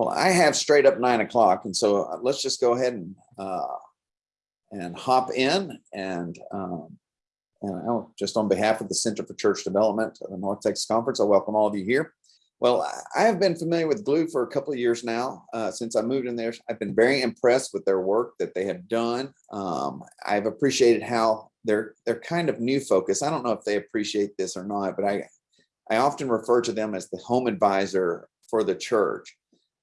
Well, I have straight up nine o'clock, and so uh, let's just go ahead and uh, and hop in and um, and I, just on behalf of the Center for Church Development of the North Texas Conference, I welcome all of you here. Well, I have been familiar with Glue for a couple of years now. Uh, since I moved in there, I've been very impressed with their work that they have done. Um, I've appreciated how they're they're kind of new focus. I don't know if they appreciate this or not, but I I often refer to them as the home advisor for the church.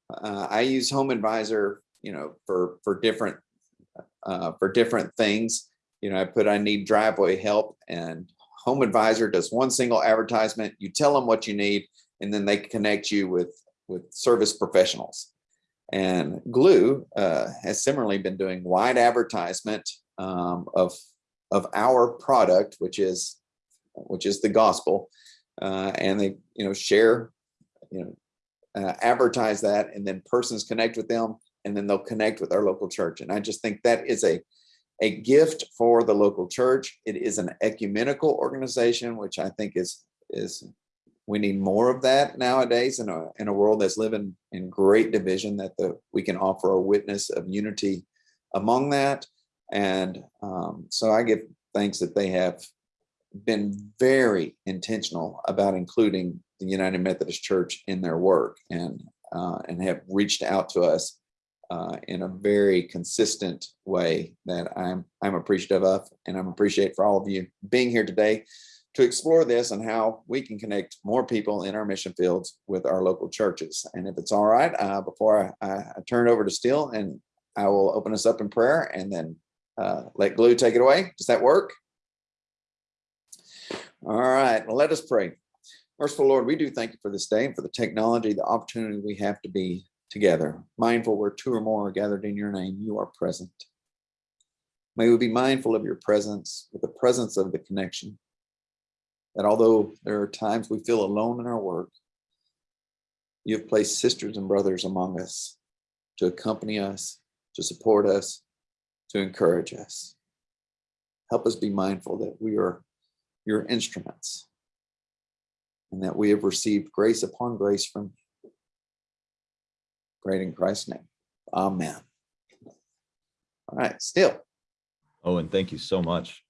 Uh, I use Home Advisor, you know, for for different uh, for different things. You know, I put I need driveway help, and Home Advisor does one single advertisement. You tell them what you need, and then they connect you with with service professionals. And Glue uh, has similarly been doing wide advertisement um, of of our product, which is which is the gospel, uh, and they you know share you know uh, advertise that and then persons connect with them and then they'll connect with our local church. And I just think that is a, a gift for the local church. It is an ecumenical organization, which I think is, is we need more of that nowadays in a, in a world that's living in great division that the, we can offer a witness of unity among that. And um, so I give thanks that they have been very intentional about including the United Methodist Church in their work and uh, and have reached out to us uh, in a very consistent way that I'm I'm appreciative of, and I'm appreciate for all of you being here today to explore this and how we can connect more people in our mission fields with our local churches. And if it's all right, uh, before I, I, I turn it over to Steele, and I will open us up in prayer and then uh, let Glue take it away. Does that work? All right, well, let us pray. Merciful Lord, we do thank you for this day and for the technology, the opportunity we have to be together, mindful where two or more are gathered in your name, you are present. May we be mindful of your presence, with the presence of the connection, that although there are times we feel alone in our work, you have placed sisters and brothers among us to accompany us, to support us, to encourage us. Help us be mindful that we are your instruments and that we have received grace upon grace from you. Great in Christ's name. Amen. All right, Steele. And thank you so much.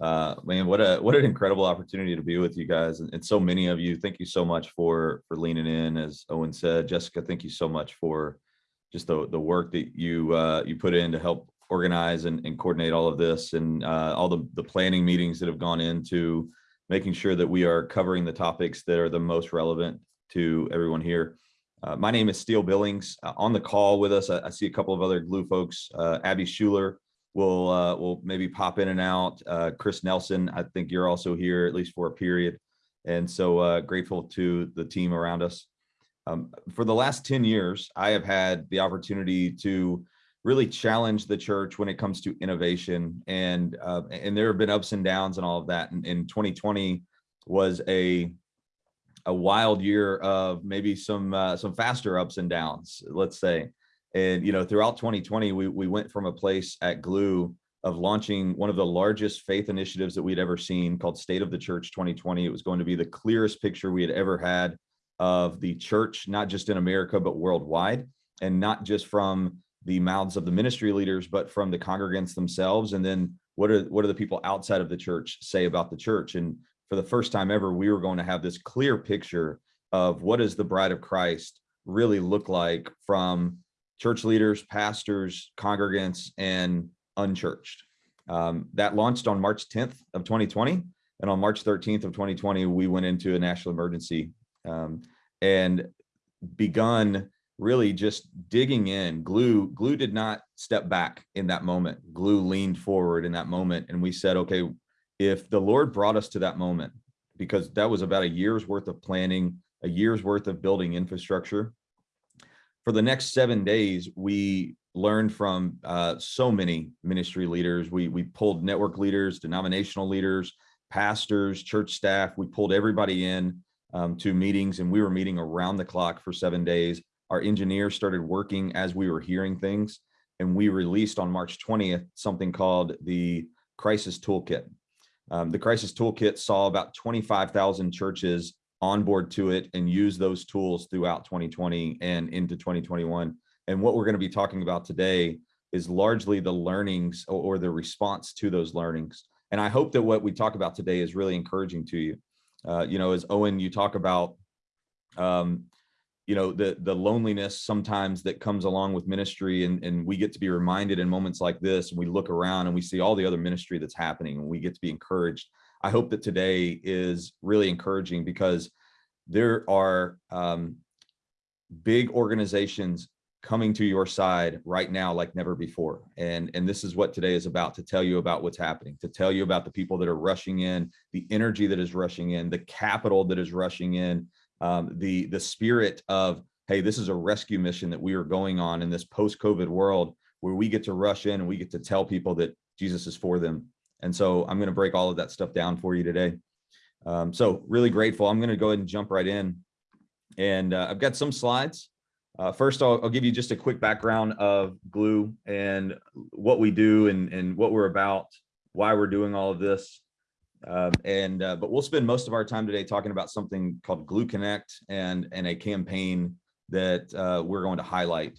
Uh, man, what a what an incredible opportunity to be with you guys and, and so many of you. Thank you so much for for leaning in, as Owen said. Jessica, thank you so much for just the the work that you uh, you put in to help organize and, and coordinate all of this and uh, all the the planning meetings that have gone into making sure that we are covering the topics that are the most relevant to everyone here. Uh, my name is Steele Billings. Uh, on the call with us, I, I, see a couple of other Glue folks. Uh, Abby Schuler will uh, will maybe pop in and out. Uh, Chris Nelson, I think you're also here at least for a period. And so uh, grateful to the team around us. Um, for the last 10 years, I have had the opportunity to really challenge the church when it comes to innovation and uh, and there have been ups and downs and all of that. And, and 2020 was a a wild year of maybe some uh, some faster ups and downs let's say. And you know throughout 2020 we we went from a place at glue of launching one of the largest faith initiatives that we'd ever seen called state of the church 2020 it was going to be the clearest picture we had ever had of the church not just in america but worldwide. And not just from the mouths of the ministry leaders, but from the congregants themselves. And then what are what are the people outside of the church say about the church? And for the first time ever, we were going to have this clear picture of what does the bride of Christ really look like from church leaders, pastors, congregants, and unchurched. Um, that launched on March 10th of 2020. And on March 13th of 2020, we went into a national emergency um, and begun really just digging in. Glue glue did not step back in that moment. Glue leaned forward in that moment and we said okay if the lord brought us to that moment because that was about a year's worth of planning a year's worth of building infrastructure. For the next seven days we learned from uh, so many ministry leaders. We we pulled network leaders denominational leaders pastors church staff. We pulled everybody in um, to meetings and we were meeting around the clock for seven days our engineers started working as we were hearing things and we released on March 20th something called the crisis toolkit. Um, the crisis toolkit saw about 25,000 churches onboard to it and use those tools throughout 2020 and into 2021. And what we're going to be talking about today is largely the learnings or, the response to those learnings. And I hope that what we talk about today is really encouraging to you. Uh, you know, as Owen, you talk about, um, you know, the the loneliness sometimes that comes along with ministry, and and we get to be reminded in moments like this, and we look around and we see all the other ministry that's happening, and we get to be encouraged. I hope that today is really encouraging because there are um, big organizations coming to your side right now like never before and and this is what today is about to tell you about what's happening to tell you about the people that are rushing in the energy that is rushing in the capital that is rushing in um, the the spirit of hey this is a rescue mission that we are going on in this post-covid world where we get to rush in and we get to tell people that jesus is for them. And so i'm going to break all of that stuff down for you today. Um, so really grateful. I'm going to go ahead and jump right in. And uh, i've got some slides. Uh, first, I'll, I'll, give you just a quick background of Glue and what we do and, and what we're about, why we're doing all of this. Um, and uh, but we'll spend most of our time today talking about something called Glue Connect and and a campaign that uh, we're going to highlight.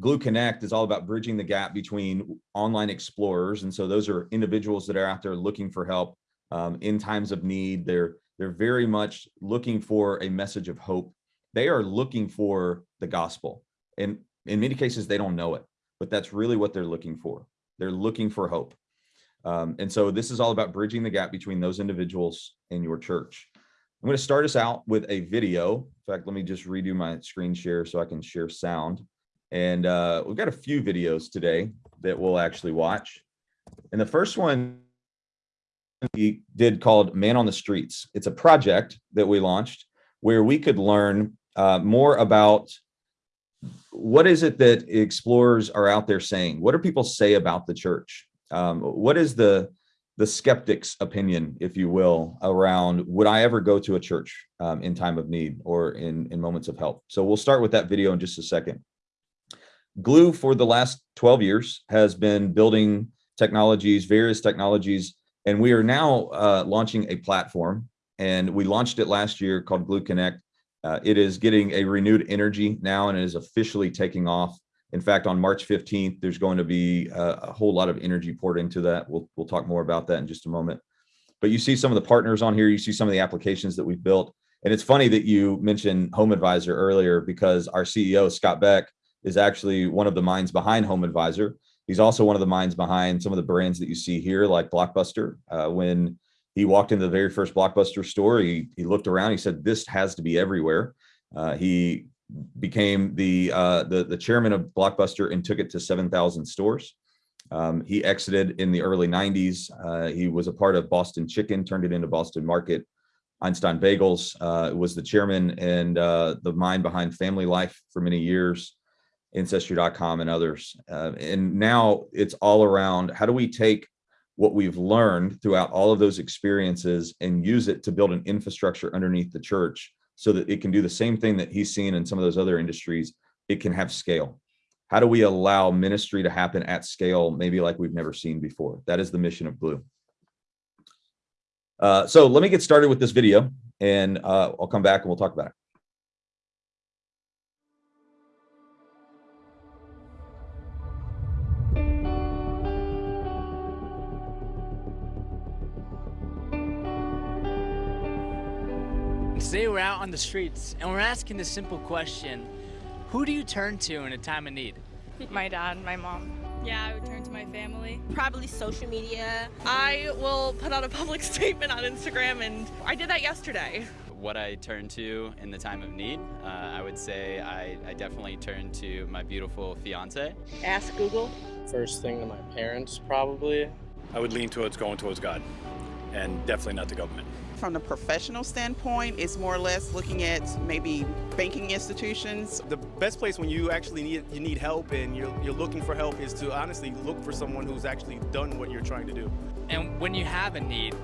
Glue Connect is all about bridging the gap between online explorers, and so those are individuals that are out there looking for help um, in times of need. They're they're very much looking for a message of hope they are looking for the gospel. And in many cases, they don't know it, but that's really what they're looking for. They're looking for hope. Um, and so this is all about bridging the gap between those individuals and your church. I'm going to start us out with a video. In fact, let me just redo my screen share so I can share sound. And uh, we've got a few videos today that we'll actually watch. And the first one we did called Man on the Streets. It's a project that we launched where we could learn uh, more about what is it that explorers are out there saying? What do people say about the church? Um, what is the the skeptic's opinion, if you will, around would I ever go to a church um, in time of need or in, in moments of help? So we'll start with that video in just a second. Glue for the last 12 years has been building technologies, various technologies, and we are now uh, launching a platform and we launched it last year called Glue Connect uh, it is getting a renewed energy now and it is officially taking off. In fact, on March 15th, there's going to be a, a, whole lot of energy poured into that. We'll, we'll talk more about that in just a moment. But you see some of the partners on here, you see some of the applications that we've built. And it's funny that you mentioned Home Advisor earlier because our CEO, Scott Beck, is actually one of the minds behind Home Advisor. He's also one of the minds behind some of the brands that you see here, like Blockbuster. Uh, when he walked into the very first blockbuster store he, he looked around he said this has to be everywhere uh, he became the, uh, the the chairman of blockbuster and took it to 7,000 stores. Um, he exited in the early 90s uh, he was a part of boston chicken turned it into boston market. Einstein bagels uh, was the chairman and uh, the mind behind family life for many years ancestry.com and others. Uh, and now it's all around how do we take what we've learned throughout all of those experiences and use it to build an infrastructure underneath the church so that it can do the same thing that he's seen in some of those other industries. It can have scale. How do we allow ministry to happen at scale, maybe like we've never seen before? That is the mission of Glue. Uh, so let me get started with this video and uh, I'll come back and we'll talk about it. Today we're out on the streets and we're asking the simple question, who do you turn to in a time of need? My dad, my mom. Yeah, I would turn to my family. Probably social media. I will put out a public statement on Instagram and I did that yesterday. What I turn to in the time of need, uh, I would say I, I definitely turn to my beautiful fiance. Ask Google. First thing to my parents, probably. I would lean towards going towards God and definitely not the government from the professional standpoint, it's more or less looking at maybe banking institutions. The best place when you actually need you need help and you're, you're looking for help is to honestly look for someone who's actually done what you're trying to do. And when you have a need,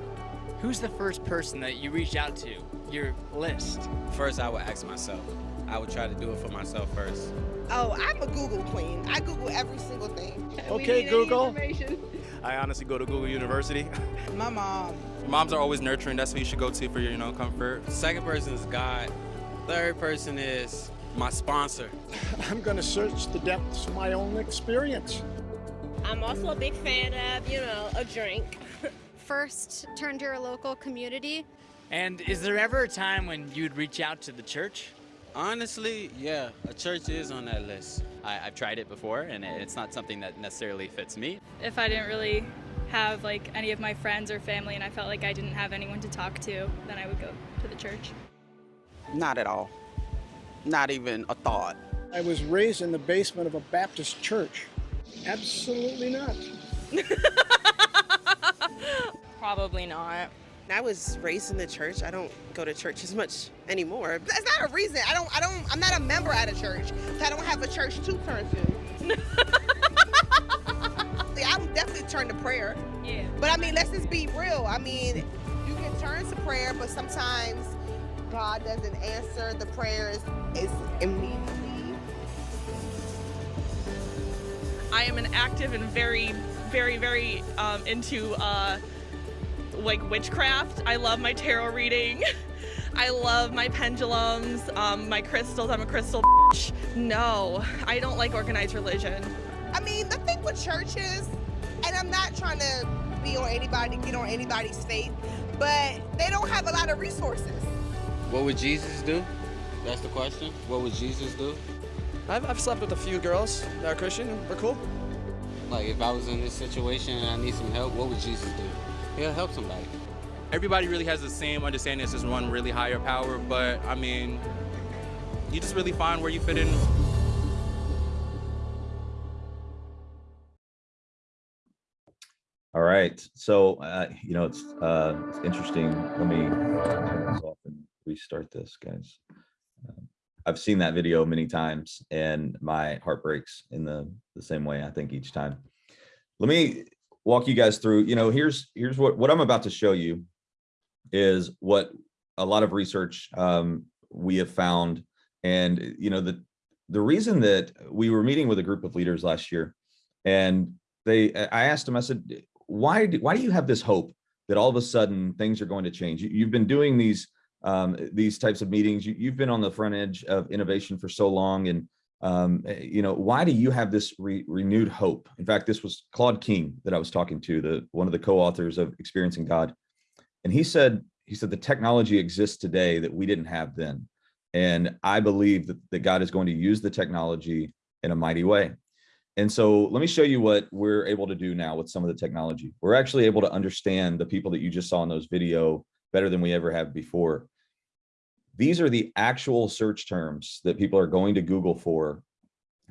who's the first person that you reach out to? Your list. First, I would ask myself. I would try to do it for myself first. Oh, I'm a Google queen. I Google every single thing. Okay, Google. I honestly go to Google University. My mom. Moms are always nurturing. That's who you should go to for your, you know, comfort. Second person is God. Third person is my sponsor. I'm going to search the depths of my own experience. I'm also a big fan of, you know, a drink. First, turn to your local community. And is there ever a time when you'd reach out to the church? Honestly, yeah, a church is on that list. I, I've tried it before, and it- it's not something that necessarily fits me. If I didn't really have like any of my friends or family and I felt like I didn't have anyone to talk to, then I would go to the church. Not at all. Not even a thought. I was raised in the basement of a Baptist church. Absolutely not. Probably not. I was raised in the church. I don't go to church as much anymore. That's not a reason. I don't I don't I'm not a member at a church. So I don't have a church to turn to. I'm definitely turned to prayer. Yeah. But I mean, let's just be real. I mean, you can turn to prayer, but sometimes God doesn't answer the prayers is immediately. I am an active and very, very, very um, into uh, like witchcraft. I love my tarot reading. I love my pendulums, um, my crystals. I'm a crystal. bitch. No, I don't like organized religion. I mean, the thing with churches, and I'm not trying to be on anybody, get on anybody's faith, but they don't have a lot of resources. What would Jesus do? That's the question. What would Jesus do? I've, I've slept with a few girls that are Christian. We're cool. Like, if I was in this situation and I need some help, what would Jesus do? He'll help somebody. Everybody really has the same understanding. It's just one really higher power. But I mean, you just really find where you fit in. All right. So, uh, you know, it's, uh, it's interesting. Let me turn this off and restart this, guys. Um, I've seen that video many times and my heart breaks in the, the same way, I think each time. Let me walk you guys through, you know, here's, here's what, what I'm about to show you is what a lot of research um, we have found. And, you know, the, the reason that we were meeting with a group of leaders last year and they, I asked them, I said, why do, why do you have this hope that all of a sudden things are going to change? You, you've been doing these um, these types of meetings. You, you've been on the front edge of innovation for so long, and um, you know why do you have this re renewed hope? In fact, this was Claude King that I was talking to, the one of the co-authors of Experiencing God, and he said he said the technology exists today that we didn't have then, and I believe that, that God is going to use the technology in a mighty way. And so let me show you what we're able to do now with some of the technology. We're actually able to understand the people that you just saw in those video better than we ever have before. These are the actual search terms that people are going to Google for.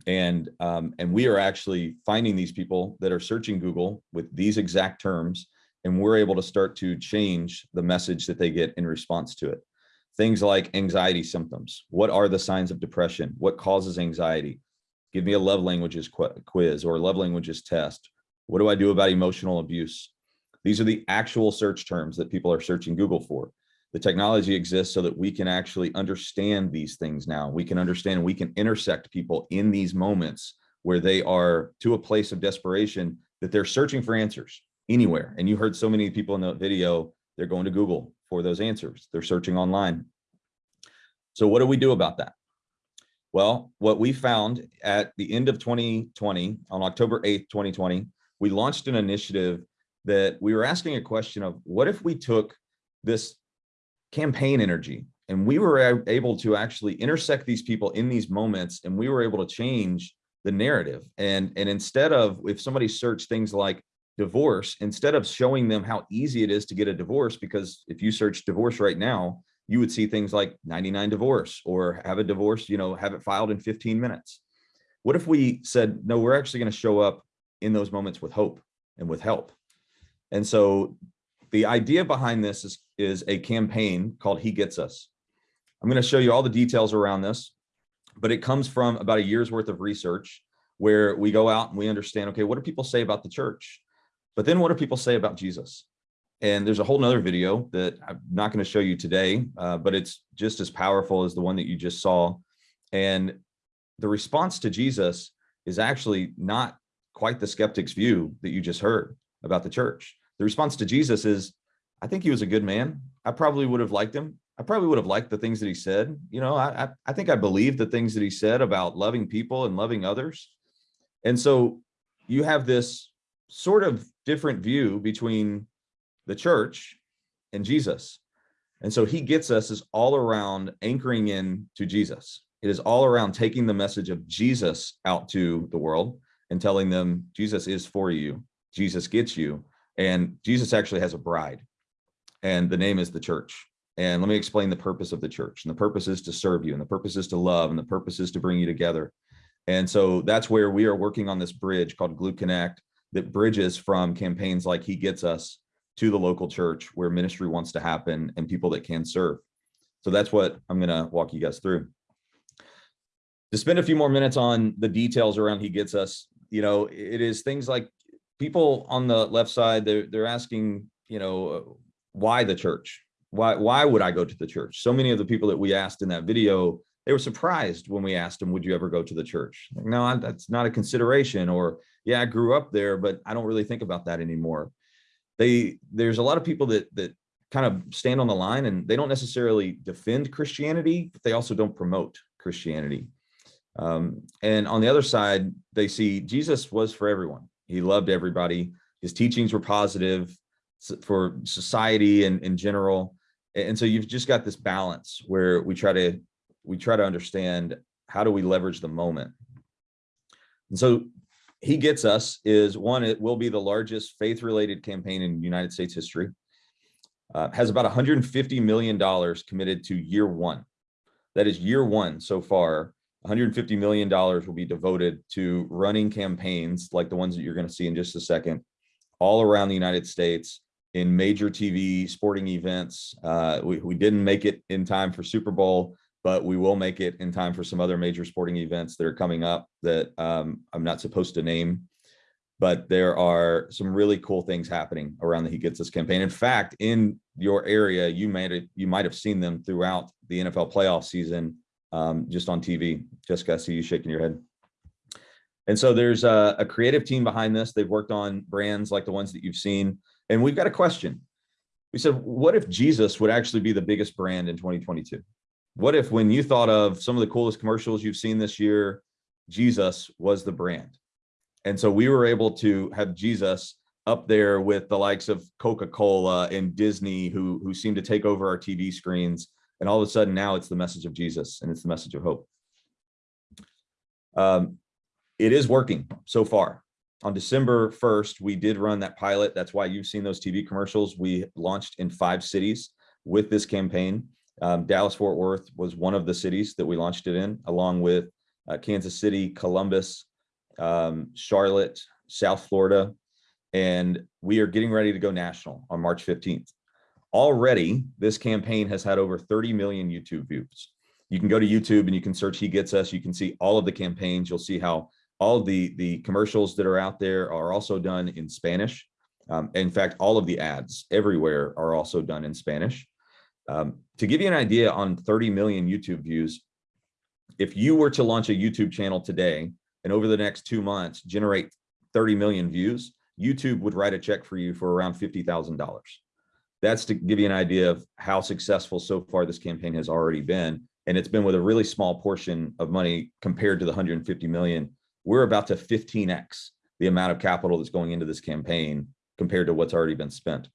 And, um, and we are actually finding these people that are searching Google with these exact terms, and we're able to start to change the message that they get in response to it. Things like anxiety symptoms. What are the signs of depression? What causes anxiety? Give me a love languages qu quiz or love languages test. What do I do about emotional abuse? These are the actual search terms that people are searching Google for. The technology exists so that we can actually understand these things now. We can understand, we can intersect people in these moments where they are to a place of desperation that they're searching for answers anywhere. And you heard so many people in the video, they're going to Google for those answers. They're searching online. So what do we do about that? Well, what we found at the end of 2020, on October 8th, 2020, we launched an initiative that we were asking a question of what if we took this campaign energy and we were able to actually intersect these people in these moments and we were able to change the narrative. And and instead of if somebody searched things like divorce instead of showing them how easy it is to get a divorce because if you search divorce right now you would see things like 99 divorce or have a divorce you know have it filed in 15 minutes. What if we said no we're actually going to show up in those moments with hope and with help? And so the idea behind this is, is a campaign called He Gets Us. I'm going to show you all the details around this, but it comes from about a year's worth of research where we go out and we understand, okay, what do people say about the church? But then what do people say about Jesus? And there's a whole nother video that I'm not going to show you today, uh, but it's just as powerful as the one that you just saw. And the response to Jesus is actually not quite the skeptic's view that you just heard about the church. The response to Jesus is, I think he was a good man. I probably would have liked him. I probably would have liked the things that he said. You know, I, I, think I believe the things that he said about loving people and loving others. And so you have this sort of different view between the church and Jesus. And so he gets us is all around anchoring in to Jesus. It is all around taking the message of Jesus out to the world and telling them Jesus is for you. Jesus gets you. And Jesus actually has a bride and the name is the church. And let me explain the purpose of the church. And the purpose is to serve you and the purpose is to love and the purpose is to bring you together. And so that's where we are working on this bridge called Glue Connect that bridges from campaigns like He Gets Us to the local church where ministry wants to happen and people that can serve. So that's what I'm going to walk you guys through. To spend a few more minutes on the details around He Gets Us, you know, it is things like people on the left side, they're, they're asking, you know, why the church? Why, why would I go to the church? So many of the people that we asked in that video, they were surprised when we asked them, would you ever go to the church? Like, no, I- that's not a consideration. Or, yeah, I grew up there, but I don't really think about that anymore. They, there's a lot of people that, that kind of stand on the line and they don't necessarily defend Christianity, but they also don't promote Christianity. Um, and on the other side, they see Jesus was for everyone. He loved everybody. His teachings were positive for society and in general. And so you've just got this balance where we try to we try to understand how do we leverage the moment. And so he gets us is one, it will be the largest faith related campaign in United States history. Uh, has about 150 million dollars committed to year one. That is year one so far. 150 million dollars will be devoted to running campaigns like the ones that you're going to see in just a second, all around the United States in major TV sporting events. Uh, we, we didn't make it in time for Super Bowl, but we will make it in time for some other major sporting events that are coming up that um, I'm not supposed to name. But there are some really cool things happening around the He Gets Us campaign. In fact, in your area, you have, you might have seen them throughout the NFL playoff season, um, just on TV. Jessica, I see you shaking your head. And so there's a, a creative team behind this. They've worked on brands like the ones that you've seen. And we've got a question. We said, what if Jesus would actually be the biggest brand in 2022? What if when you thought of some of the coolest commercials you've seen this year, Jesus was the brand? And so we were able to have Jesus up there with the likes of Coca-Cola and Disney who, who seem to take over our TV screens. And all of a sudden now it's the message of Jesus and it's the message of hope. Um, it is working so far. On December 1st, we did run that pilot. That's why you've seen those TV commercials. We launched in five cities with this campaign. Um, Dallas Fort Worth was one of the cities that we launched it in, along with uh, Kansas City, Columbus, um, Charlotte, South Florida, and we are getting ready to go national on March 15th. Already, this campaign has had over 30 million YouTube views. You can go to YouTube and you can search He Gets Us. You can see all of the campaigns. You'll see how all the, the commercials that are out there are also done in Spanish. Um, in fact, all of the ads everywhere are also done in Spanish. Um, to give you an idea on 30 million YouTube views, if you were to launch a YouTube channel today and over the next two months generate 30 million views, YouTube would write a check for you for around $50,000. That's to give you an idea of how successful so far this campaign has already been. And it's been with a really small portion of money compared to the 150 million. We're about to 15x the amount of capital that's going into this campaign compared to what's already been spent.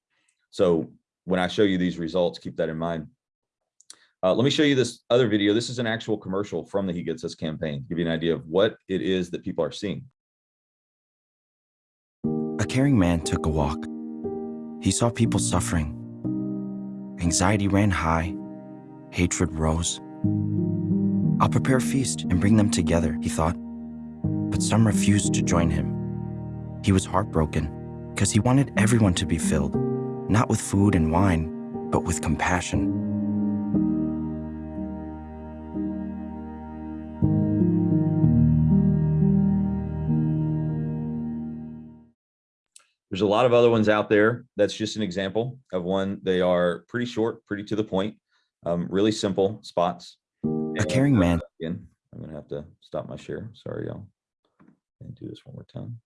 So when I show you these results, keep that in mind. Uh, let me show you this other video. This is an actual commercial from the He Gets Us campaign, give you an idea of what it is that people are seeing. A caring man took a walk. He saw people suffering. Anxiety ran high, hatred rose. I'll prepare a feast and bring them together, he thought. But some refused to join him. He was heartbroken because he wanted everyone to be filled, not with food and wine, but with compassion. There's a lot of other ones out there. That's just an example of one. They are pretty short, pretty to the point, um, really simple spots. A caring man. Again, I'm gonna have to stop my share. Sorry, y'all. And do this one more time.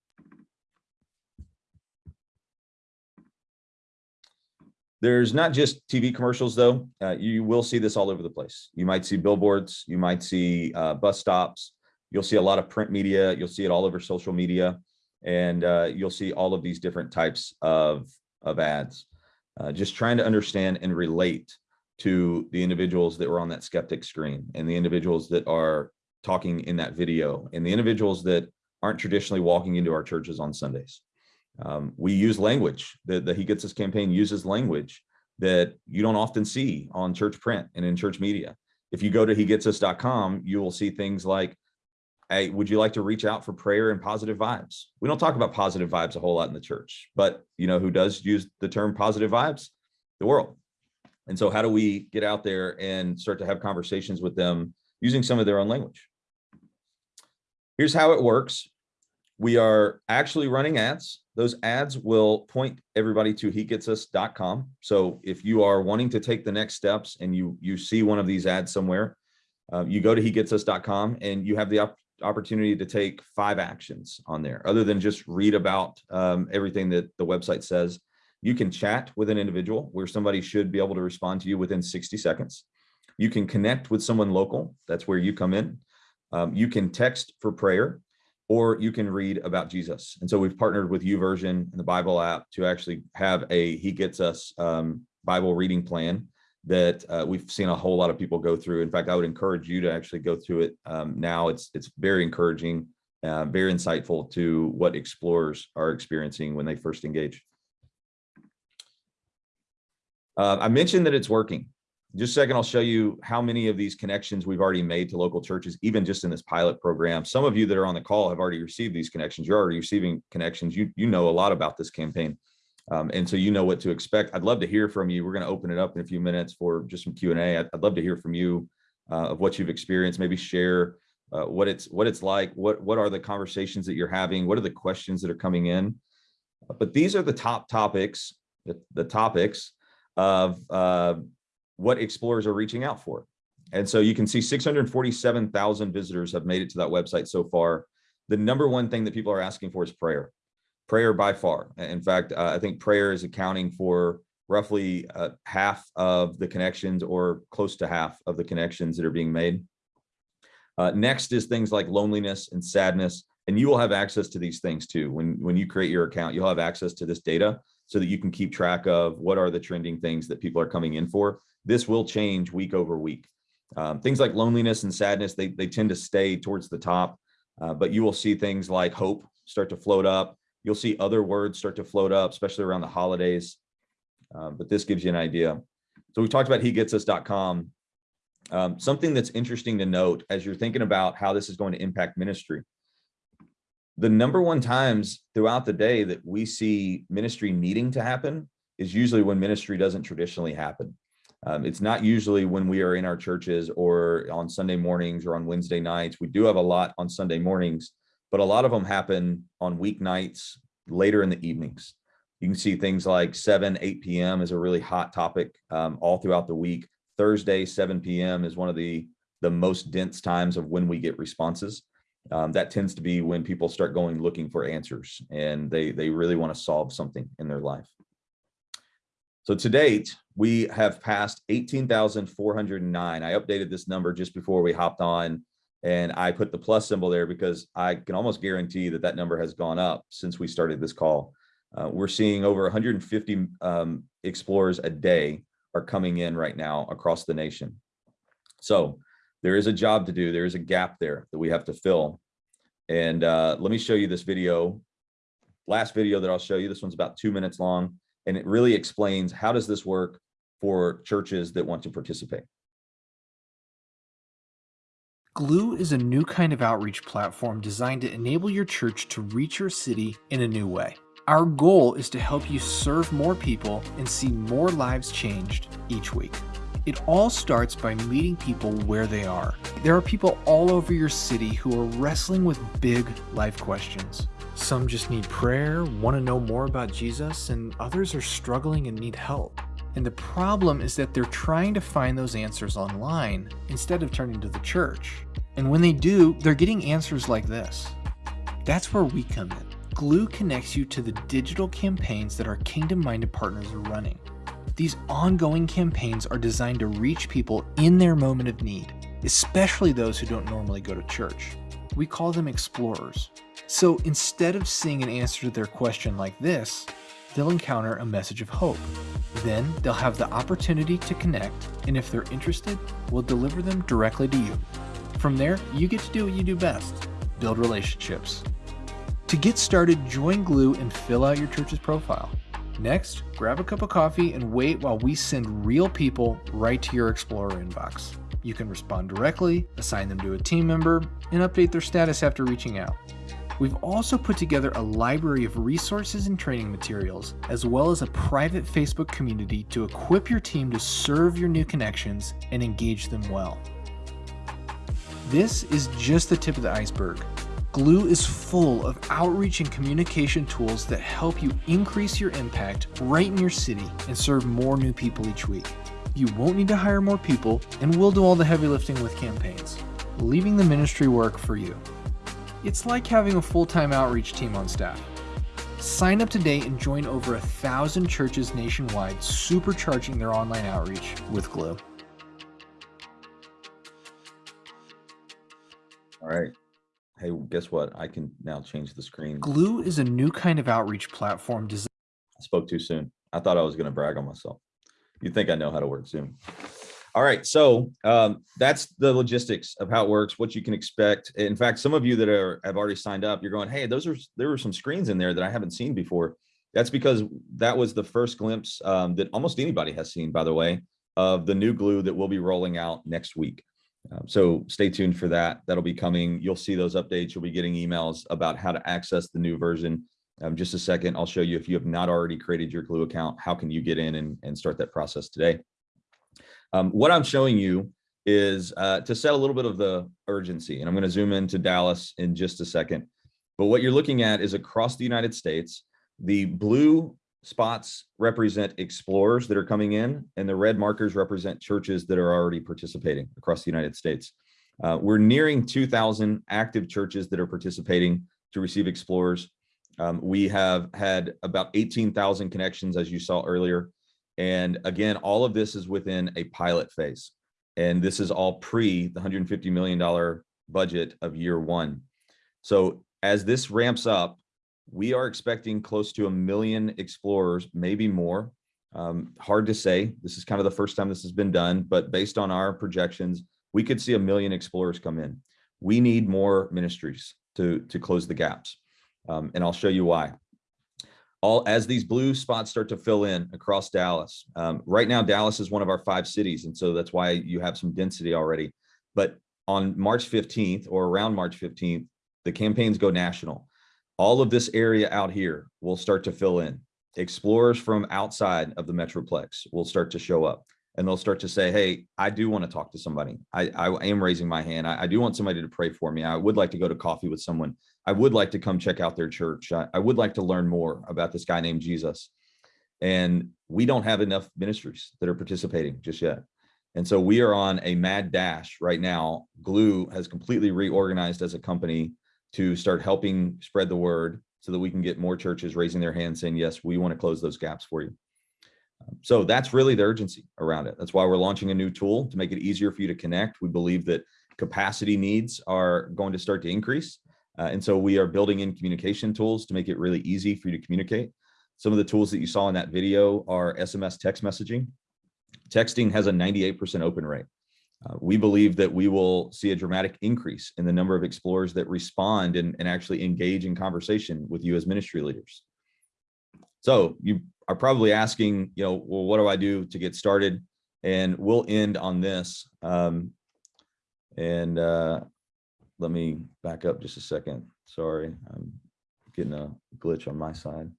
There's not just TV commercials though. Uh, you will see this all over the place. You might see billboards, you might see uh, bus stops. You'll see a lot of print media. You'll see it all over social media and uh, you'll see all of these different types of, of ads. Uh, just trying to understand and relate to the individuals that were on that skeptic screen and the individuals that are talking in that video and the individuals that aren't traditionally walking into our churches on Sundays. Um, we use language, the, the He Gets Us campaign uses language that you don't often see on church print and in church media. If you go to hegetsus.com, you will see things like, hey, would you like to reach out for prayer and positive vibes? We don't talk about positive vibes a whole lot in the church, but you know who does use the term positive vibes? The world. And so how do we get out there and start to have conversations with them using some of their own language? Here's how it works. We are actually running ads. Those ads will point everybody to hegetsus.com. So if you are wanting to take the next steps and you you see one of these ads somewhere, uh, you go to hegetsus.com and you have the op opportunity to take five actions on there other than just read about um, everything that the website says. You can chat with an individual where somebody should be able to respond to you within 60 seconds. You can connect with someone local. That's where you come in. Um, you can text for prayer or you can read about Jesus. And so we've partnered with YouVersion and the Bible app to actually have a He Gets Us um, Bible reading plan that uh, we've seen a whole lot of people go through. In fact, I would encourage you to actually go through it um, now. It's it's very encouraging, uh, very insightful to what explorers are experiencing when they first engage. Uh, I mentioned that it's working. Just a second, I'll show you how many of these connections we've already made to local churches, even just in this pilot program. Some of you that are on the call have already received these connections. You're already receiving connections. You, you know a lot about this campaign. Um, and so you know what to expect. I'd love to hear from you. We're going to open it up in a few minutes for just some Q&A. I'd, I'd love to hear from you uh, of what you've experienced, maybe share uh, what it's what it's like, what, what are the conversations that you're having, what are the questions that are coming in. But these are the top topics, the, the topics of uh, what explorers are reaching out for. And so you can see 647,000 visitors have made it to that website so far. The number one thing that people are asking for is prayer prayer by far. In fact, uh, I think prayer is accounting for roughly uh, half of the connections or close to half of the connections that are being made. Uh, next is things like loneliness and sadness, and you will have access to these things too. When, when you create your account, you'll have access to this data so that you can keep track of what are the trending things that people are coming in for. This will change week over week. Um, things like loneliness and sadness, they, they tend to stay towards the top, uh, but you will see things like hope start to float up, You'll see other words start to float up, especially around the holidays. Um, but this gives you an idea. So we talked about hegetsus.com. Um, something that's interesting to note as you're thinking about how this is going to impact ministry. The number one times throughout the day that we see ministry needing to happen is usually when ministry doesn't traditionally happen. Um, it's not usually when we are in our churches or on Sunday mornings or on Wednesday nights. We do have a lot on Sunday mornings, but a lot of them happen on weeknights later in the evenings. You can see things like 7, 8 p.m. is a really hot topic um, all throughout the week. Thursday, 7 p.m. is one of the, the most dense times of when we get responses. Um, that tends to be when people start going looking for answers and they, they really want to solve something in their life. So to date, we have passed 18,409. I updated this number just before we hopped on and I put the plus symbol there because I can almost guarantee that that number has gone up since we started this call. Uh, we're seeing over 150 um, explorers a day are coming in right now across the nation. So there is a job to do. There is a gap there that we have to fill. And uh, let me show you this video. Last video that I'll show you, this one's about two minutes long, and it really explains how does this work for churches that want to participate. Glue is a new kind of outreach platform designed to enable your church to reach your city in a new way. Our goal is to help you serve more people and see more lives changed each week. It all starts by meeting people where they are. There are people all over your city who are wrestling with big life questions. Some just need prayer, want to know more about Jesus, and others are struggling and need help. And the problem is that they're trying to find those answers online instead of turning to the church. And when they do, they're getting answers like this. That's where we come in. Glue connects you to the digital campaigns that our kingdom-minded partners are running. These ongoing campaigns are designed to reach people in their moment of need, especially those who don't normally go to church. We call them explorers. So instead of seeing an answer to their question like this, they'll encounter a message of hope. Then they'll have the opportunity to connect, and if they're interested, we'll deliver them directly to you. From there, you get to do what you do best build relationships. To get started, join Glue and fill out your church's profile. Next, grab a cup of coffee and wait while we send real people right to your Explorer inbox. You can respond directly, assign them to a team member, and update their status after reaching out. We've also put together a library of resources and training materials, as well as a private Facebook community to equip your team to serve your new connections and engage them well. This is just the tip of the iceberg. Glue is full of outreach and communication tools that help you increase your impact right in your city and serve more new people each week. You won't need to hire more people, and we'll do all the heavy lifting with campaigns, leaving the ministry work for you. It's like having a full-time outreach team on staff. Sign up today and join over a thousand churches nationwide supercharging their online outreach with Glue. All right. Hey, guess what? I can now change the screen. Glue is a new kind of outreach platform designed I spoke too soon. I thought I was going to brag on myself. You think I know how to work Zoom. All right, so um, that's the logistics of how it works, what you can expect. In fact, some of you that are have already signed up, you're going, hey, those are there were some screens in there that I haven't seen before. That's because that was the first glimpse um, that almost anybody has seen, by the way, of the new glue that we'll be rolling out next week. Um, so stay tuned for that. That'll be coming. You'll see those updates. You'll be getting emails about how to access the new version. Um, just a second, I'll show you if you have not already created your Glue account, how can you get in and, and start that process today? Um, what I'm showing you is uh, to set a little bit of the urgency, and I'm going to zoom into Dallas in just a second. But what you're looking at is across the United States, the blue spots represent explorers that are coming in, and the red markers represent churches that are already participating across the United States. Uh, we're nearing 2,000 active churches that are participating to receive explorers. Um, we have had about 18,000 connections, as you saw earlier. And again, all of this is within a pilot phase. And this is all pre the $150 million budget of year one. So as this ramps up, we are expecting close to a million explorers, maybe more. Um, hard to say. This is kind of the first time this has been done, but based on our projections, we could see a million explorers come in. We need more ministries to, to close the gaps. Um, and I'll show you why. All as these blue spots start to fill in across Dallas. Um, right now, Dallas is one of our five cities, and so that's why you have some density already. But on March 15th or around March 15th, the campaigns go national. All of this area out here will start to fill in. Explorers from outside of the Metroplex will start to show up and they'll start to say, hey, I do want to talk to somebody. I, I am raising my hand. I, I, do want somebody to pray for me. I would like to go to coffee with someone. I would like to come check out their church. I, I would like to learn more about this guy named Jesus. And we don't have enough ministries that are participating just yet. And so we are on a mad dash right now. Glue has completely reorganized as a company to start helping spread the word so that we can get more churches raising their hands saying, yes, we want to close those gaps for you. Um, so that's really the urgency around it. That's why we're launching a new tool to make it easier for you to connect. We believe that capacity needs are going to start to increase. Uh, and so we are building in communication tools to make it really easy for you to communicate. Some of the tools that you saw in that video are SMS text messaging. Texting has a 98% open rate. Uh, we believe that we will see a dramatic increase in the number of explorers that respond and, and actually engage in conversation with you as ministry leaders. So you are probably asking, you know, well, what do I do to get started? And we'll end on this. Um, and uh, let me back up just a second. Sorry, I'm getting a glitch on my side.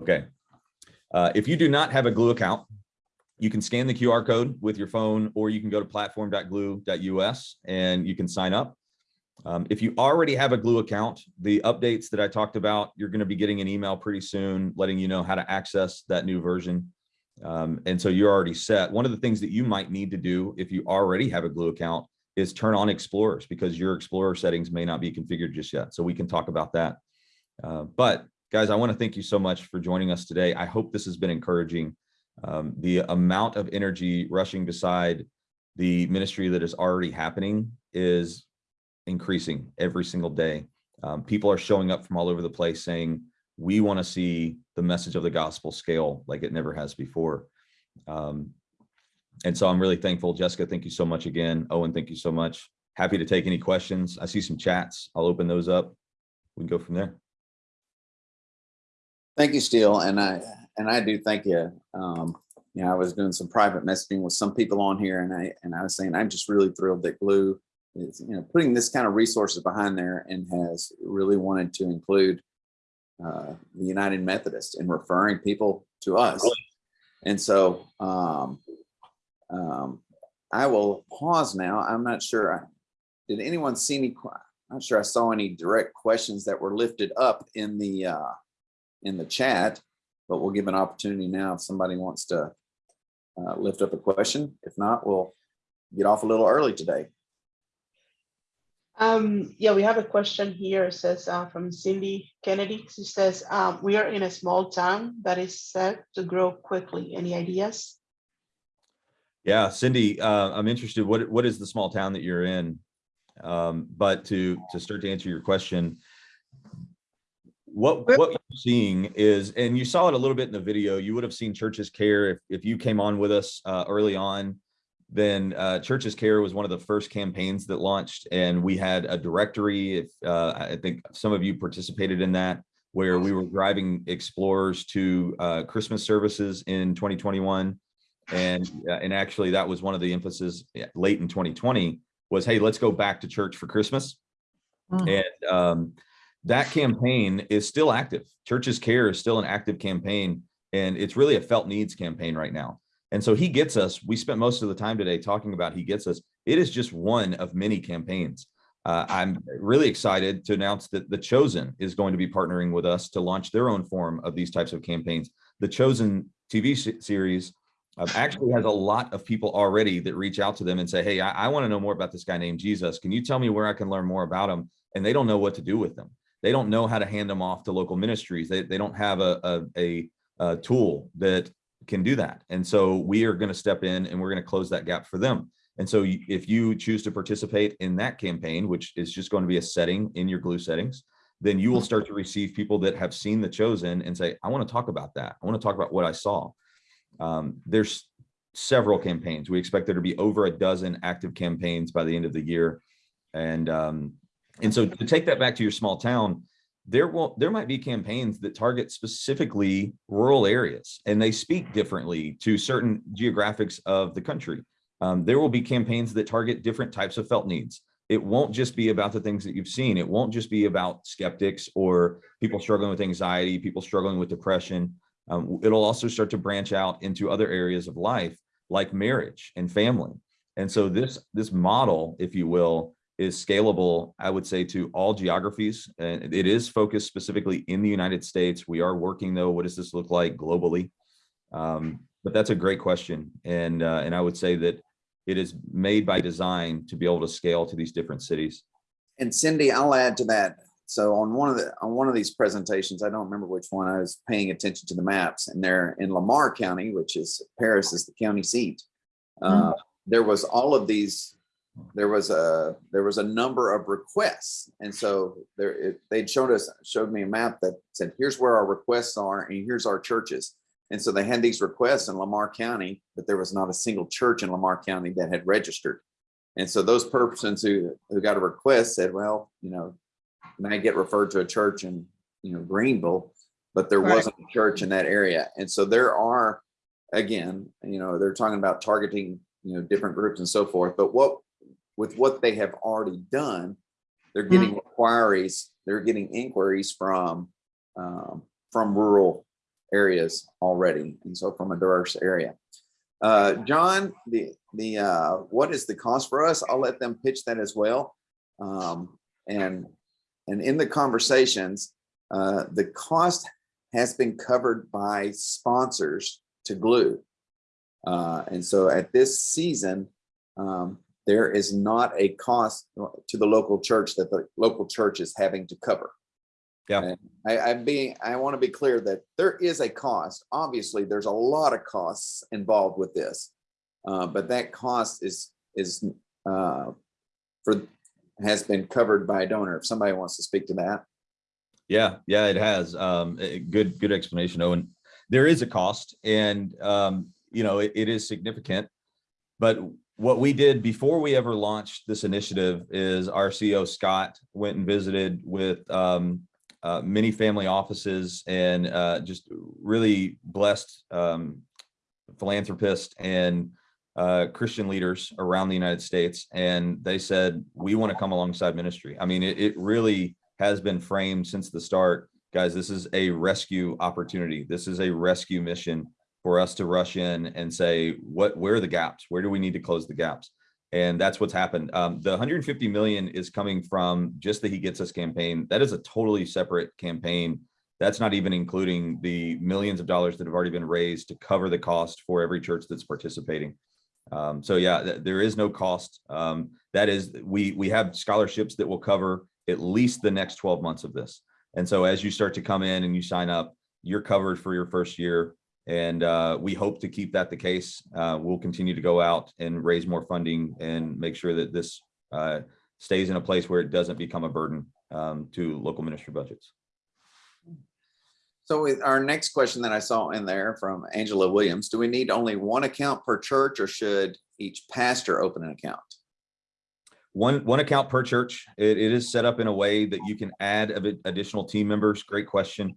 Okay. Uh, if you do not have a Glue account, you can scan the QR code with your phone, or you can go to platform.glue.us and you can sign up. Um, if you already have a Glue account, the updates that I talked about, you're going to be getting an email pretty soon letting you know how to access that new version. Um, and so you're already set. One of the things that you might need to do if you already have a Glue account is turn on Explorers because your Explorer settings may not be configured just yet. So we can talk about that. Uh, but guys, I want to thank you so much for joining us today. I hope this has been encouraging. Um, the amount of energy rushing beside the ministry that is already happening is increasing every single day. Um, people are showing up from all over the place saying, we want to see the message of the gospel scale like it never has before. Um, and so I'm really thankful. Jessica, thank you so much again. Owen, thank you so much. Happy to take any questions. I see some chats. I'll open those up. We can go from there. Thank you, Steele. And I, and I do thank you. Um, you know, I was doing some private messaging with some people on here and I, and I was saying, I'm just really thrilled that Glue is, you know, putting this kind of resources behind there and has really wanted to include uh, the United Methodist and referring people to us. And so um, um, I will pause now. I'm not sure. I, Did anyone see any? I'm not sure I saw any direct questions that were lifted up in the uh, in the chat, but we'll give an opportunity now if somebody wants to uh, lift up a question. If not, we'll get off a little early today. Um, yeah, we have a question here. It says uh, from Cindy Kennedy. She says, um, we are in a small town that is set to grow quickly. Any ideas? Yeah, Cindy, uh, I'm interested. What what is the small town that you're in? Um, but to to start to answer your question, what what you're seeing is, and you saw it a little bit in the video. You would have seen Churches Care if if you came on with us uh, early on. Then uh, Churches Care was one of the first campaigns that launched, and we had a directory. If uh, I think some of you participated in that, where we were driving explorers to uh, Christmas services in 2021 and uh, and actually that was one of the emphasis late in 2020 was hey let's go back to church for christmas. And um, that campaign is still active. Churches care is still an active campaign and it's really a felt needs campaign right now and so he gets us we spent most of the time today talking about he gets us it is just one of many campaigns uh, i'm really excited to announce that the chosen is going to be partnering with us to launch their own form of these types of campaigns the chosen tv series um, actually has a lot of people already that reach out to them and say, Hey, I, I want to know more about this guy named Jesus. Can you tell me where I can learn more about him? And they don't know what to do with them. They don't know how to hand them off to local ministries. They, they don't have a, a, a, a tool that can do that. And so we are going to step in and we're going to close that gap for them. And so if you choose to participate in that campaign, which is just going to be a setting in your glue settings, then you will start to receive people that have seen the chosen and say, I want to talk about that. I want to talk about what I saw. Um, there's several campaigns. We expect there to be over a dozen active campaigns by the end of the year. And um, and so to take that back to your small town, there will there might be campaigns that target specifically rural areas and they speak differently to certain geographics of the country. Um, there will be campaigns that target different types of felt needs. It won't just be about the things that you've seen. It won't just be about skeptics or people struggling with anxiety, people struggling with depression. Um, it'll also start to branch out into other areas of life like marriage and family. And so this this model, if you will, is scalable, I would say, to all geographies. And it is focused specifically in the United States. We are working though, what does this look like globally? Um, but that's a great question. And uh, and I would say that it is made by design to be able to scale to these different cities. And Cindy, I'll add to that. So on one of the on one of these presentations, I don't remember which one, I was paying attention to the maps, and they're in Lamar County, which is Paris is the county seat. Uh, there was all of these. There was a there was a number of requests, and so there it, they'd showed us showed me a map that said here's where our requests are, and here's our churches. And so they had these requests in Lamar County, but there was not a single church in Lamar County that had registered. And so those persons who who got a request said, well, you know, may get referred to a church in you know Greenville, but there Right. wasn't a church in that area. And so there are, again, you know, they're talking about targeting you know different groups and so forth. But what with what they have already done, they're getting inquiries, they're getting inquiries from um, from rural areas already, and so from a diverse area. Uh, John, the the uh, what is the cost for us? I'll let them pitch that as well. Um, and and in the conversations, uh, the cost has been covered by sponsors to glue. Uh, and so at this season, um, there is not a cost to the local church that the local church is having to cover. Yeah. And I, I being, I want to be clear that there is a cost. Obviously, there's a lot of costs involved with this. Uh, but that cost is, is, uh, for, has been covered by a donor. If somebody wants to speak to that. Yeah, yeah, it has. Um, good, good explanation, Owen. There is a cost and, um, you know, it, it is significant. But what we did before we ever launched this initiative is our CEO Scott went and visited with, um, uh, many family offices and, uh, just really blessed, um, philanthropists and, uh, Christian leaders around the United States. And they said, we want to come alongside ministry. I mean, it, it really has been framed since the start. Guys, this is a rescue opportunity. This is a rescue mission for us to rush in and say, what, where are the gaps? Where do we need to close the gaps? And that's what's happened. Um, the 150 million is coming from just the He Gets Us campaign. That is a totally separate campaign. That's not even including the millions of dollars that have already been raised to cover the cost for every church that's participating. Um, so yeah, th there is no cost. Um, that is, we we have scholarships that will cover at least the next 12 months of this. And so as you start to come in and you sign up, you're covered for your first year. And uh, we hope to keep that the case. Uh, we'll continue to go out and raise more funding and make sure that this uh, stays in a place where it doesn't become a burden um, to local ministry budgets. So with our next question that I saw in there from Angela Williams, do we need only one account per church or should each pastor open an account? One, one account per church. It, it is set up in a way that you can add additional team members. Great question.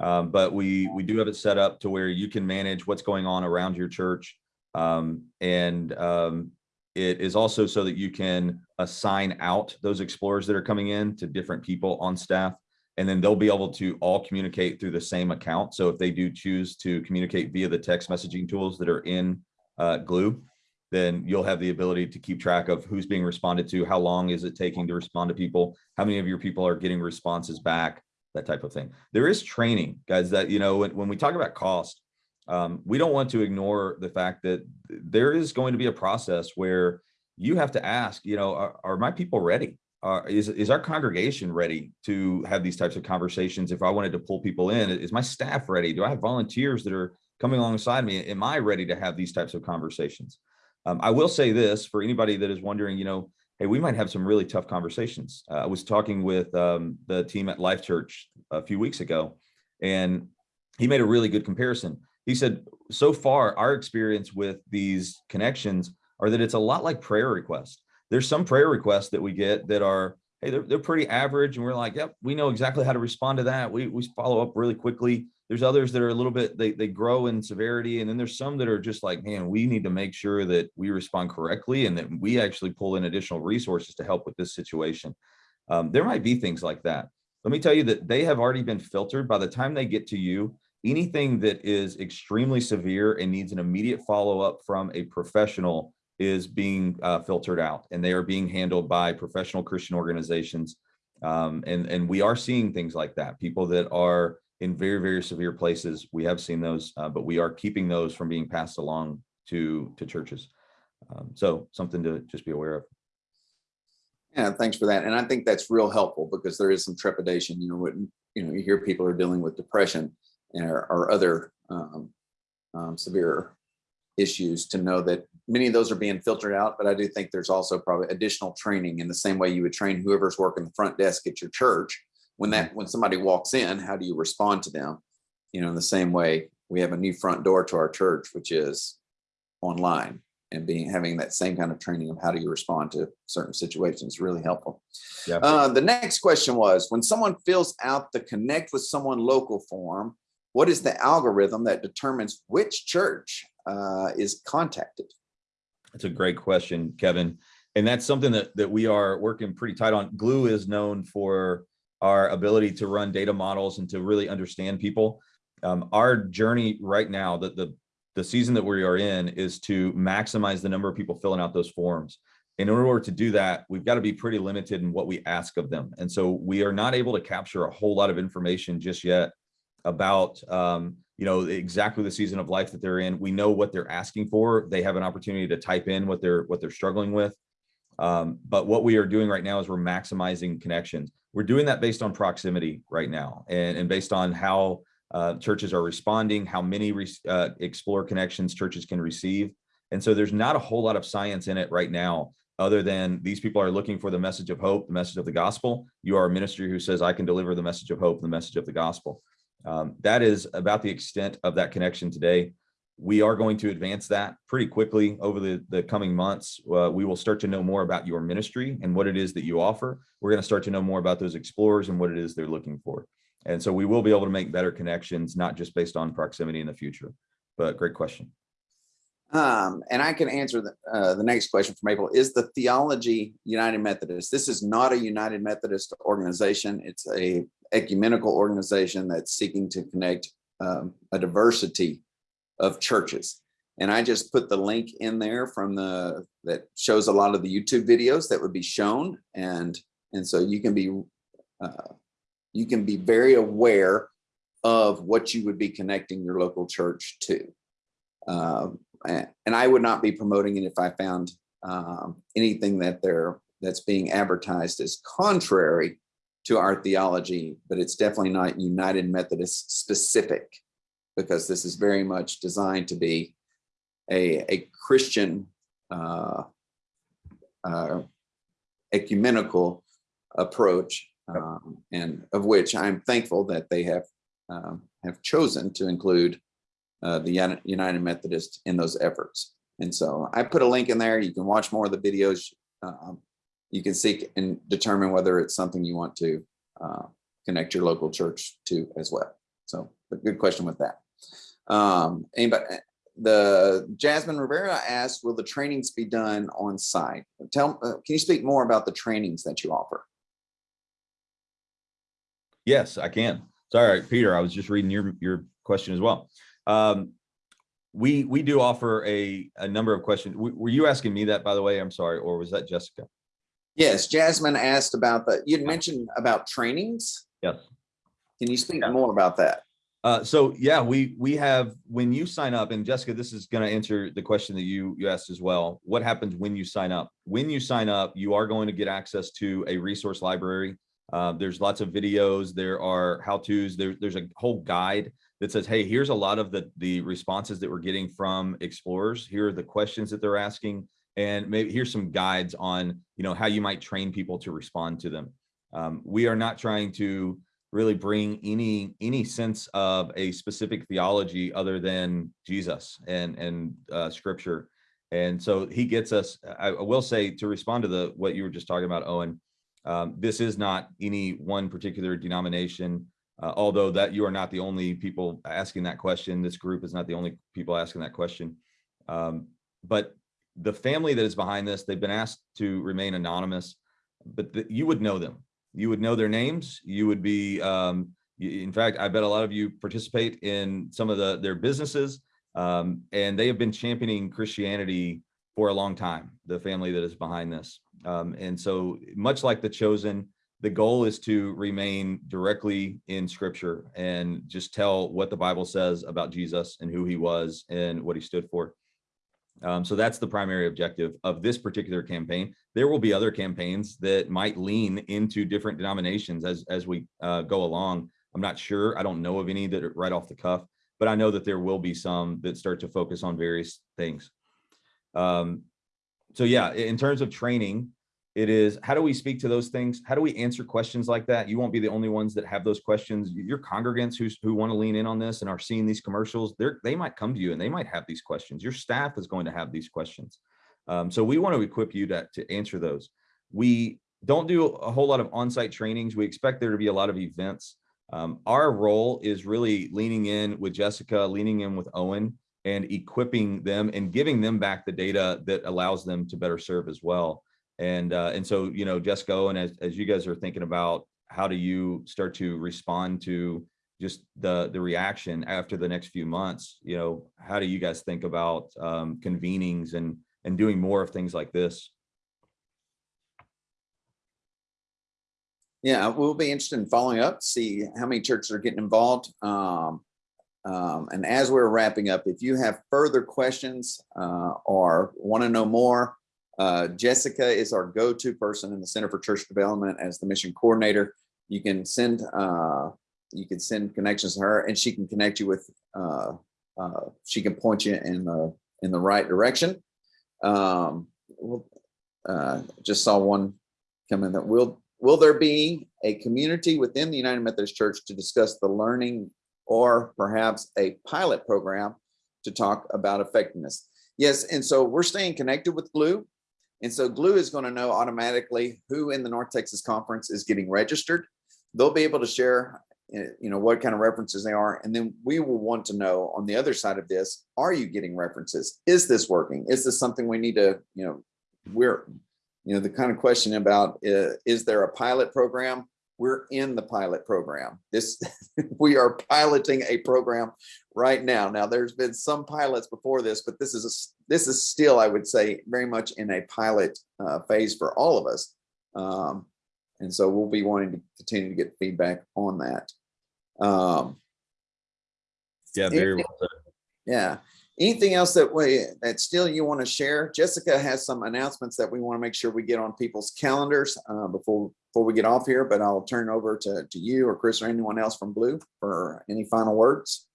Um, but we, we do have it set up to where you can manage what's going on around your church. Um, and um, it is also so that you can assign out those explorers that are coming in to different people on staff and then they'll be able to all communicate through the same account. So if they do choose to communicate via the text messaging tools that are in uh, Glue, then you'll have the ability to keep track of who's being responded to, how long is it taking to respond to people, how many of your people are getting responses back, that type of thing. There is training, guys, that, you know, when, when we talk about cost, um, we don't want to ignore the fact that there is going to be a process where you have to ask, you know, are, are my people ready? uh, is, is our congregation ready to have these types of conversations? If I wanted to pull people in, is my staff ready? Do I have volunteers that are coming alongside me? Am I ready to have these types of conversations? Um, I will say this for anybody that is wondering, you know, hey, we might have some really tough conversations. Uh, I was talking with um, the team at Life Church a few weeks ago, and he made a really good comparison. He said, so far, our experience with these connections are that it's a lot like prayer requests there's some prayer requests that we get that are, hey, they're, they're pretty average. And we're like, yep, we know exactly how to respond to that. We, we follow up really quickly. There's others that are a little bit, they, they grow in severity. And then there's some that are just like, man, we need to make sure that we respond correctly and that we actually pull in additional resources to help with this situation. Um, there might be things like that. Let me tell you that they have already been filtered by the time they get to you. Anything that is extremely severe and needs an immediate follow up from a professional is being uh, filtered out and they are being handled by professional Christian organizations. Um, and, and we are seeing things like that, people that are in very, very severe places. We have seen those, uh, but we are keeping those from being passed along to, to churches. Um, so something to just be aware of. Yeah, thanks for that. And I think that's real helpful because there is some trepidation, you know, when, you know, you hear people are dealing with depression or, or other um, um, severe issues to know that many of those are being filtered out, but I do think there's also probably additional training in the same way you would train whoever's working the front desk at your church. When that when somebody walks in, how do you respond to them? You know, in the same way we have a new front door to our church, which is online and being having that same kind of training of how do you respond to certain situations really helpful. Yeah. Uh, the next question was when someone fills out the connect with someone local form, what is the algorithm that determines which church uh, is contacted? That's a great question, Kevin. And that's something that, that we are working pretty tight on. Glue is known for our ability to run data models and to really understand people. Um, our journey right now, the, the, the season that we are in is to maximize the number of people filling out those forms. In order to do that, we've got to be pretty limited in what we ask of them. And so we are not able to capture a whole lot of information just yet about um, you know exactly the season of life that they're in we know what they're asking for they have an opportunity to type in what they're what they're struggling with Um, but what we are doing right now is we're maximizing connections. We're doing that based on proximity right now and, and based on how uh, churches are responding, how many re uh, explore connections churches can receive. And so there's not a whole lot of science in it right now, other than these people are looking for the message of hope, the message of the gospel. You are a ministry who says, I can deliver the message of hope, the message of the gospel. Um, that is about the extent of that connection today. We are going to advance that pretty quickly over the, the coming months. Uh, we will start to know more about your ministry and what it is that you offer. We're going to start to know more about those explorers and what it is they're looking for. And so we will be able to make better connections, not just based on proximity in the future, but great question. Um, and I can answer the, uh, the next question from April. Is the Theology United Methodist? This is not a United Methodist organization. It's a ecumenical organization that's seeking to connect um, a diversity of churches. And I just put the link in there from the that shows a lot of the YouTube videos that would be shown. And, and so you can be uh, you can be very aware of what you would be connecting your local church to. Um, and I would not be promoting it if I found um, anything that they're that's being advertised as contrary to our theology, but it's definitely not United Methodist specific because this is very much designed to be a, a Christian uh, uh, ecumenical approach um, and of which I'm thankful that they have um, have chosen to include uh, the United Methodist in those efforts. And so I put a link in there. You can watch more of the videos. Um, you can seek and determine whether it's something you want to uh, connect your local church to as well. So a good question with that. Um, anybody, the Jasmine Rivera asked, will the trainings be done on site? Tell, uh, can you speak more about the trainings that you offer? Yes, I can. Sorry, Peter, I was just reading your, your question as well. Um, we we do offer a, a number of questions. W were you asking me that, by the way? I'm sorry, or was that Jessica? Yes, Jasmine asked about the, You'd mentioned about trainings. Yes. Can you speak yeah. more about that? Uh, so yeah, we we have when you sign up, and Jessica, this is going to answer the question that you you asked as well. What happens when you sign up? When you sign up, you are going to get access to a resource library. Uh, there's lots of videos. There are how-tos. There, there's a whole guide that says, hey, here's a lot of the, the responses that we're getting from explorers. Here are the questions that they're asking. And maybe here's some guides on, you know, how you might train people to respond to them. Um, we are not trying to really bring any any sense of a specific theology other than Jesus and and uh, scripture. And so he gets us, I, will say to respond to the what you were just talking about, Owen, um, this is not any one particular denomination, uh, although that you are not the only people asking that question. This group is not the only people asking that question. Um, but the family that is behind this, they've been asked to remain anonymous, but the, you would know them. You would know their names. You would be, um, in fact, I bet a lot of you participate in some of the their businesses, um, and they have been championing Christianity for a long time, the family that is behind this. Um, and so much like the chosen, the goal is to remain directly in scripture and just tell what the Bible says about Jesus and who he was and what he stood for. Um, so that's the primary objective of this particular campaign. There will be other campaigns that might lean into different denominations as, as we uh, go along. I'm not sure. I don't know of any that are right off the cuff, but I know that there will be some that start to focus on various things. Um, so yeah, in terms of training, it is how do we speak to those things? How do we answer questions like that? You won't be the only ones that have those questions. Your congregants who, who want to lean in on this and are seeing these commercials, they're, they might come to you and they might have these questions. Your staff is going to have these questions. Um, so we want to equip you to, to answer those. We don't do a whole lot of on-site trainings. We expect there to be a lot of events. Um, our role is really leaning in with Jessica, leaning in with Owen, and equipping them and giving them back the data that allows them to better serve as well. And uh, and so, you know, Jessica, and as, as you guys are thinking about how do you start to respond to just the the reaction after the next few months, you know, how do you guys think about um, convenings and and doing more of things like this? Yeah, we'll be interested in following up, see how many churches are getting involved. Um, um, and as we're wrapping up, if you have further questions uh, or want to know more, Uh, Jessica is our go-to person in the Center for Church Development as the mission coordinator. You can send uh, you can send connections to her, and she can connect you with. Uh, uh, she can point you in the in the right direction. Um, uh, just saw one come in that will will there be a community within the United Methodist Church to discuss the learning or perhaps a pilot program to talk about effectiveness? Yes, and so we're staying connected with Glue. And so Glue is going to know automatically who in the North Texas Conference is getting registered. They'll be able to share, eh, you know, what kind of references they are. And then we will want to know on the other side of this, are you getting references? Is this working? Is this something we need to, you know, we're, you know, the kind of question about, uh, is there a pilot program? We're in the pilot program. This, we are piloting a program right now. Now, there's been some pilots before this, but this is, a, this is Steele, I would say, very much in a pilot uh, phase for all of us. Um, and so we'll be wanting to continue to get feedback on that. Um, Yeah, very well said. yeah. Anything else that we, that still you want to share? Jessica has some announcements that we want to make sure we get on people's calendars uh, before, before we get off here, but I'll turn over to, to you or Chris or anyone else from Glue for any final words.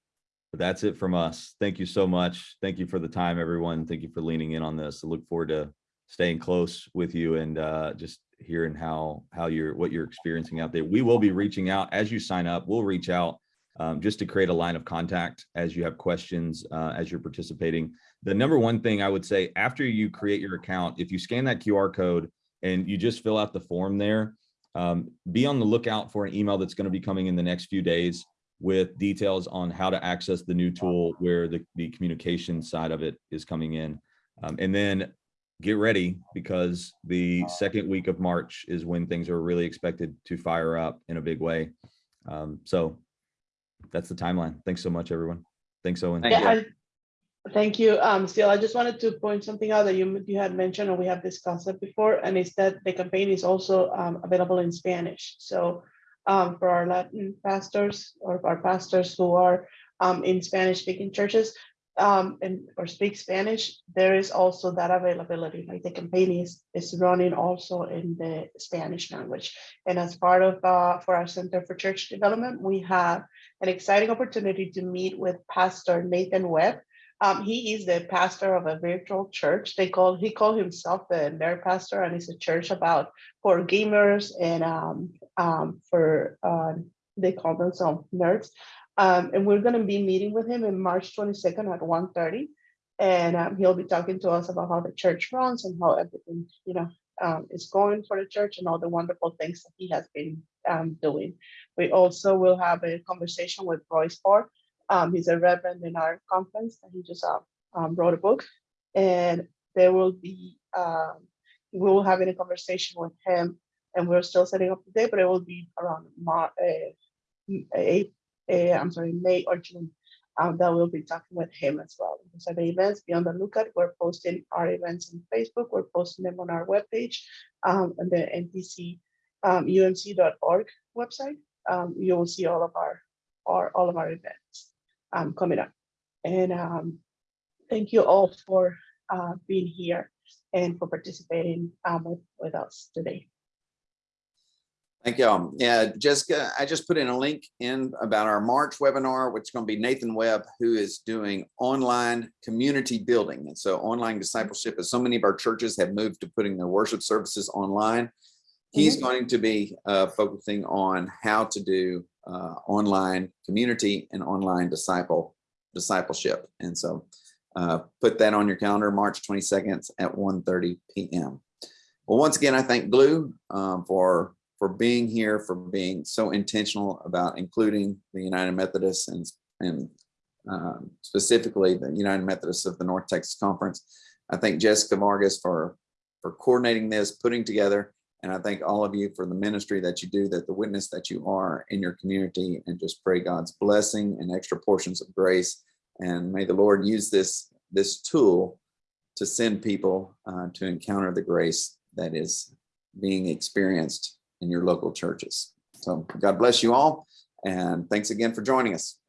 But that's it from us. Thank you so much. Thank you for the time, everyone. Thank you for leaning in on this. I look forward to staying close with you and uh, just hearing how how you're what you're experiencing out there. We will be reaching out as you sign up. We'll reach out um, just to create a line of contact as you have questions uh, as you're participating. The number one thing I would say after you create your account, if you scan that QR code and you just fill out the form there, um, be on the lookout for an email that's going to be coming in the next few days with details on how to access the new tool where the, the communication side of it is coming in. Um, and then get ready because the second week of March is when things are really expected to fire up in a big way. Um, so that's the timeline. Thanks so much, everyone. Thanks, Owen. Yeah, I- Thank you. Um, Steele, I just wanted to point something out that you, you had mentioned, and we have discussed it before, and it's that the campaign is also um, available in Spanish. So um, for our Latin pastors or our pastors who are um, in Spanish speaking churches um, and or speak Spanish, there is also that availability. Like the campaign is, is running also in the Spanish language. And as part of uh, for our Center for Church Development, we have an exciting opportunity to meet with Pastor Nathan Webb. Um, he is the pastor of a virtual church. They call he called himself the nerd pastor, and it's a church about for gamers and um, um, for uh, they call themselves nerds. Um, and we're going to be meeting with him in March 22nd at 1:30, and um, he'll be talking to us about how the church runs and how everything you know um, is going for the church and all the wonderful things that he has been doing. We also will have a conversation with Roy Ford. Um, he's a reverend in our conference, and he just uh, um, wrote a book. And there will be um, we will have a conversation with him, and we're still setting up the date, but it will be around uh, uh, I'm sorry, May or June. Um, that we'll be talking with him as well. So the events, be on the lookout. We're posting our events on Facebook. We're posting them on our webpage um, and the NTC um, umc.org website. Um, you will see all of our, our all of our events um, coming up. And um, thank you all for uh, being here and for participating um, with, with us today. Thank you. all. Yeah, Jessica, I just put in a link in about our March webinar, which is going to be Nathan Webb, who is doing online community building. And so online discipleship, as so many of our churches have moved to putting their worship services online, he's Mhm. going to be uh, focusing on how to do uh, online community and online disciple discipleship. And so uh, put that on your calendar, March 22nd at 1.30 p.m. Well, once again, I thank Glue um, for for being here, for being so intentional about including the United Methodists and and um, specifically the United Methodists of the North Texas Conference. I thank Jessica Vargas for for coordinating this, putting together, and I thank all of you for the ministry that you do, that the witness that you are in your community, and just pray God's blessing and extra portions of grace. And may the Lord use this this tool to send people uh, to encounter the grace that is being experienced in your local churches. So God bless you all. And thanks again for joining us.